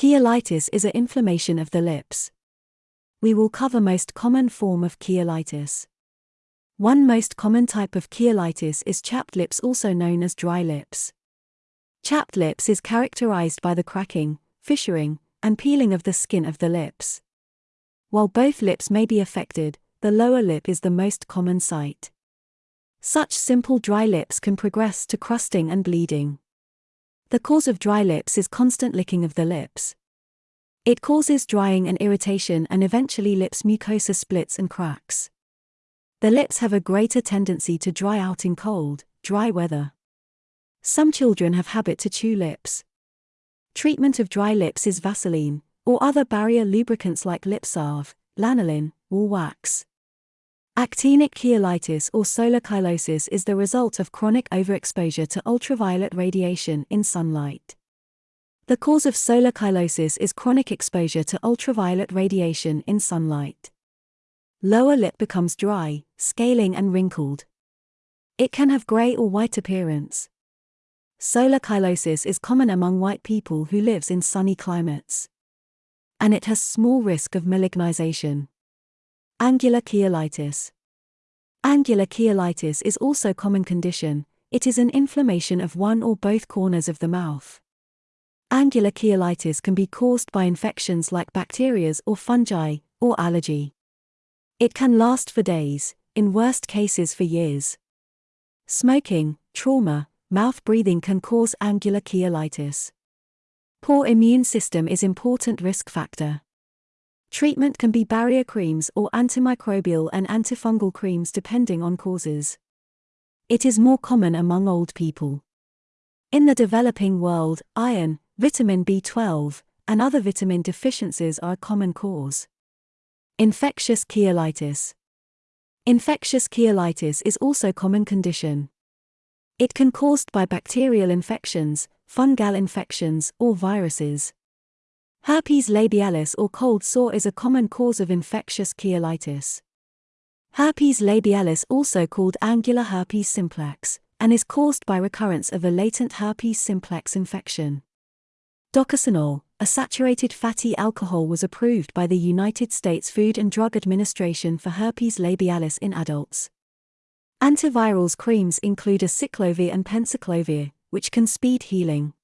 Cheilitis is an inflammation of the lips. We will cover most common form of cheilitis. One most common type of cheilitis is chapped lips also known as dry lips. Chapped lips is characterized by the cracking, fissuring, and peeling of the skin of the lips. While both lips may be affected, the lower lip is the most common site. Such simple dry lips can progress to crusting and bleeding. The cause of dry lips is constant licking of the lips. It causes drying and irritation and eventually lips mucosa splits and cracks. The lips have a greater tendency to dry out in cold, dry weather. Some children have habit to chew lips. Treatment of dry lips is Vaseline, or other barrier lubricants like lip salve, lanolin, wool wax. Actinic cheilitis or solar cheilitis is the result of chronic overexposure to ultraviolet radiation in sunlight. The cause of solar cheilitis is chronic exposure to ultraviolet radiation in sunlight. Lower lip becomes dry, scaling and wrinkled. It can have gray or white appearance. Solar cheilitis is common among white people who lives in sunny climates. And it has small risk of malignization. Angular cheilitis. Angular cheilitis is also common condition. It is an inflammation of one or both corners of the mouth. Angular cheilitis can be caused by infections like bacteria or fungi, or allergy. It can last for days, in worst cases for years. Smoking, trauma, mouth breathing can cause angular cheilitis. Poor immune system is important risk factor. Treatment can be barrier creams or antimicrobial and antifungal creams depending on causes. It is more common among old people. In the developing world, iron, vitamin B12, and other vitamin deficiencies are a common cause. Infectious cheilitis. Infectious cheilitis is also common condition. It can caused by bacterial infections, fungal infections, or viruses. Herpes labialis or cold sore is a common cause of infectious cheilitis. Herpes labialis also called angular herpes simplex, and is caused by recurrence of a latent herpes simplex infection. Docosanol, a saturated fatty alcohol was approved by the United States Food and Drug Administration for herpes labialis in adults. Antivirals creams include acyclovir and penciclovir, which can speed healing.